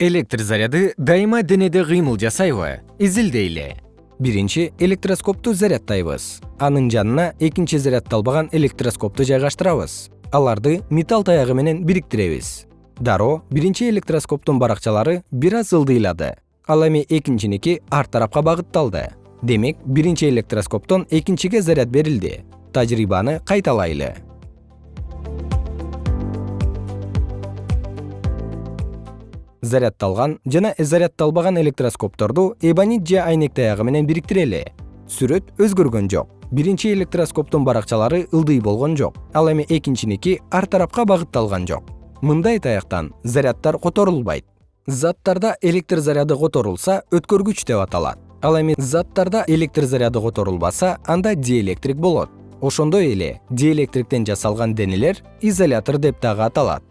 электр заряды дайыма денеде кыймыл жасайбы изилдейли. Биринчи электроскопту заряддайбыз анын жанына экинчи заряддалбаган электроскопту жайгаштырабыз. Аларды металл таягы менен бириктиребиз. Дароо биринчи электроскоптун баракчалары бир аз ылдыйлады. Ал эми экинчиники ар тарапка багытталды. Демек биринчи электроскоптон экинчиге заряд берилди. Тажрыйбаны кайталайлы заряддалган жана заряддалбаган электроскопторду эбонит же айнек таягы менен бириктирели. Сүрөт өзгөргөн жок. Биринчи электроскоптун баракчалары ылдый болгон жок. Ал эми экинчиники ар тарапка багытталган жок. Мындай таяктан заряддар которулбайт. Заттарда электр заряды которулса өткөргүч деп аталат. Ал эми заттарда электр заряды которулбаса анда диэлектрик болот. Ошондой эле диэлектриктен жасалган денелер изолятор деп дагы аталат